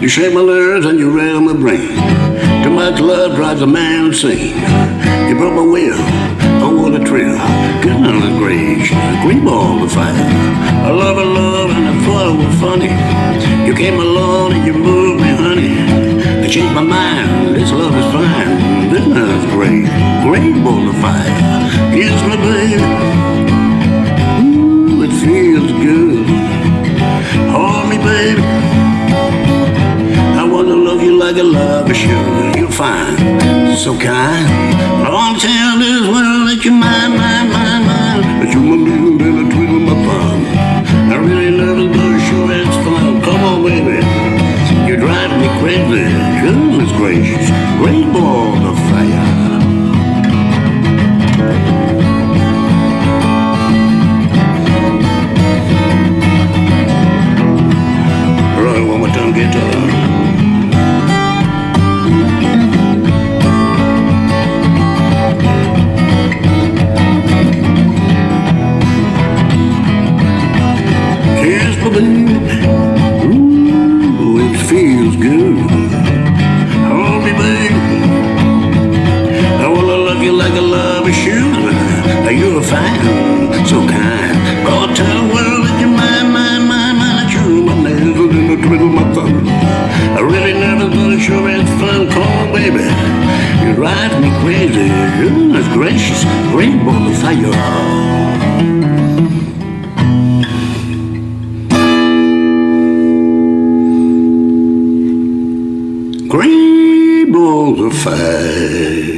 You shake my nerves and you rattle my brain. Too much love drives a man insane. You broke my will, oh what a thrill. Goodness gracious, green ball of fire. I love and love and I thought it was funny. You came along and you moved me, honey. I changed my mind, this love is fine. Goodness great, green ball of fire. Kiss me, baby. Ooh, it feels good. Hold me, baby. Like a lover should. You're fine, so kind. I wanna tell this world that you're mine, mine, mine, mine. That you're my little a twiddle my thumb. I really love it, but sure it's fun. Come on, baby. You drive me crazy. Goodness gracious, great ball of fire. Drive me crazy. Goodness gracious, great ball of fire. Green balls of fire.